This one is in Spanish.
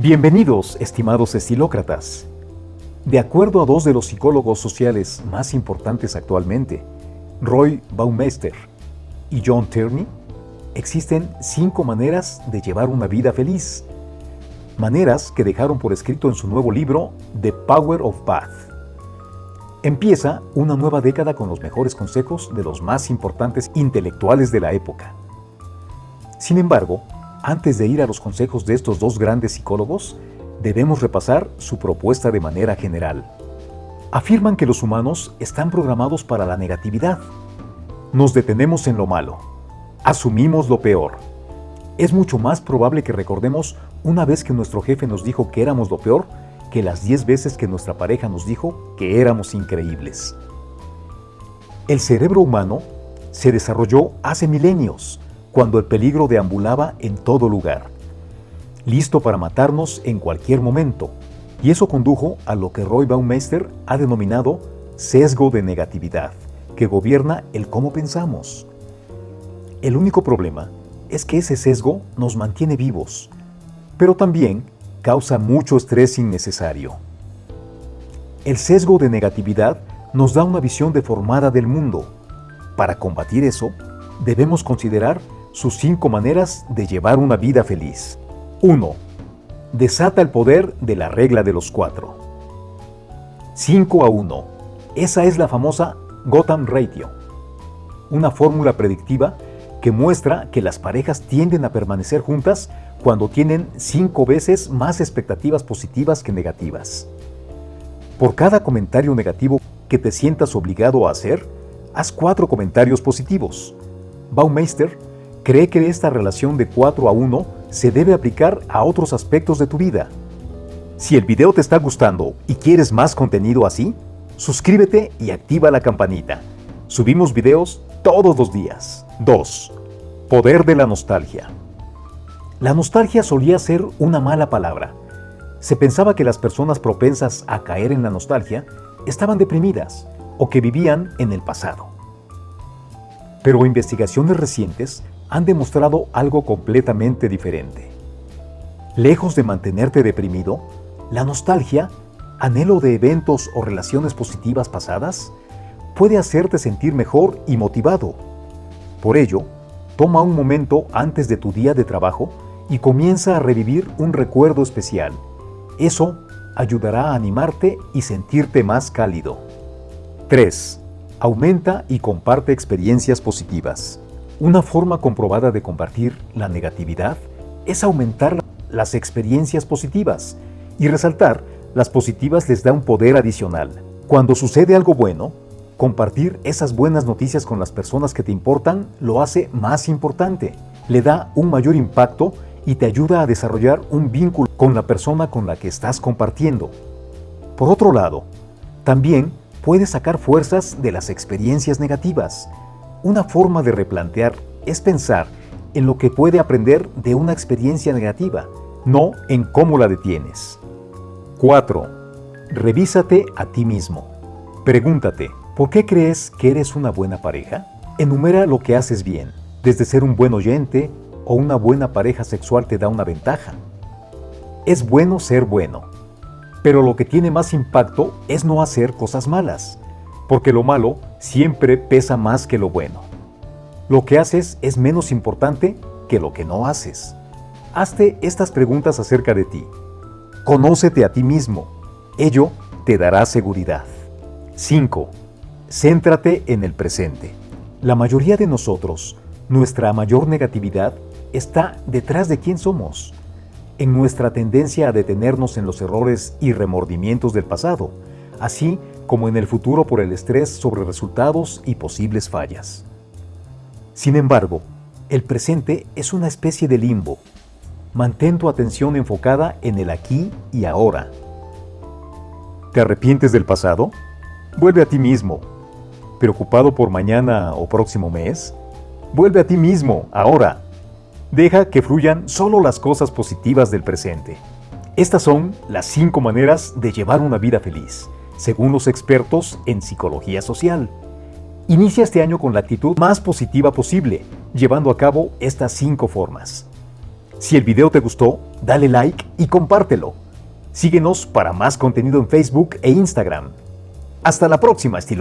Bienvenidos, estimados estilócratas. De acuerdo a dos de los psicólogos sociales más importantes actualmente, Roy Baumeister y John Tierney, existen cinco maneras de llevar una vida feliz. Maneras que dejaron por escrito en su nuevo libro The Power of Path. Empieza una nueva década con los mejores consejos de los más importantes intelectuales de la época. Sin embargo, antes de ir a los consejos de estos dos grandes psicólogos, debemos repasar su propuesta de manera general. Afirman que los humanos están programados para la negatividad. Nos detenemos en lo malo. Asumimos lo peor. Es mucho más probable que recordemos una vez que nuestro jefe nos dijo que éramos lo peor que las 10 veces que nuestra pareja nos dijo que éramos increíbles. El cerebro humano se desarrolló hace milenios, cuando el peligro deambulaba en todo lugar, listo para matarnos en cualquier momento, y eso condujo a lo que Roy Baumeister ha denominado sesgo de negatividad, que gobierna el cómo pensamos. El único problema es que ese sesgo nos mantiene vivos, pero también causa mucho estrés innecesario. El sesgo de negatividad nos da una visión deformada del mundo. Para combatir eso, debemos considerar sus cinco maneras de llevar una vida feliz. 1. Desata el poder de la regla de los cuatro. 5 a 1. Esa es la famosa Gotham Ratio, una fórmula predictiva que muestra que las parejas tienden a permanecer juntas cuando tienen cinco veces más expectativas positivas que negativas. Por cada comentario negativo que te sientas obligado a hacer, haz cuatro comentarios positivos. Baumeister cree que esta relación de 4 a 1 se debe aplicar a otros aspectos de tu vida. Si el video te está gustando y quieres más contenido así, suscríbete y activa la campanita. Subimos videos todos los días. 2. Poder de la nostalgia. La nostalgia solía ser una mala palabra. Se pensaba que las personas propensas a caer en la nostalgia estaban deprimidas o que vivían en el pasado. Pero investigaciones recientes han demostrado algo completamente diferente. Lejos de mantenerte deprimido, la nostalgia, anhelo de eventos o relaciones positivas pasadas, puede hacerte sentir mejor y motivado. Por ello, toma un momento antes de tu día de trabajo y comienza a revivir un recuerdo especial. Eso ayudará a animarte y sentirte más cálido. 3. Aumenta y comparte experiencias positivas. Una forma comprobada de compartir la negatividad es aumentar las experiencias positivas y resaltar las positivas les da un poder adicional. Cuando sucede algo bueno, compartir esas buenas noticias con las personas que te importan lo hace más importante. Le da un mayor impacto y te ayuda a desarrollar un vínculo con la persona con la que estás compartiendo. Por otro lado, también puedes sacar fuerzas de las experiencias negativas. Una forma de replantear es pensar en lo que puede aprender de una experiencia negativa, no en cómo la detienes. 4. Revísate a ti mismo. Pregúntate, ¿por qué crees que eres una buena pareja? Enumera lo que haces bien, desde ser un buen oyente, o una buena pareja sexual te da una ventaja. Es bueno ser bueno, pero lo que tiene más impacto es no hacer cosas malas, porque lo malo siempre pesa más que lo bueno. Lo que haces es menos importante que lo que no haces. Hazte estas preguntas acerca de ti. Conócete a ti mismo. Ello te dará seguridad. 5. Céntrate en el presente. La mayoría de nosotros, nuestra mayor negatividad está detrás de quién somos, en nuestra tendencia a detenernos en los errores y remordimientos del pasado, así como en el futuro por el estrés sobre resultados y posibles fallas. Sin embargo, el presente es una especie de limbo. Mantén tu atención enfocada en el aquí y ahora. ¿Te arrepientes del pasado? Vuelve a ti mismo. ¿Preocupado por mañana o próximo mes? Vuelve a ti mismo, ahora. Deja que fluyan solo las cosas positivas del presente. Estas son las cinco maneras de llevar una vida feliz, según los expertos en psicología social. Inicia este año con la actitud más positiva posible, llevando a cabo estas cinco formas. Si el video te gustó, dale like y compártelo. Síguenos para más contenido en Facebook e Instagram. Hasta la próxima, estilócratas.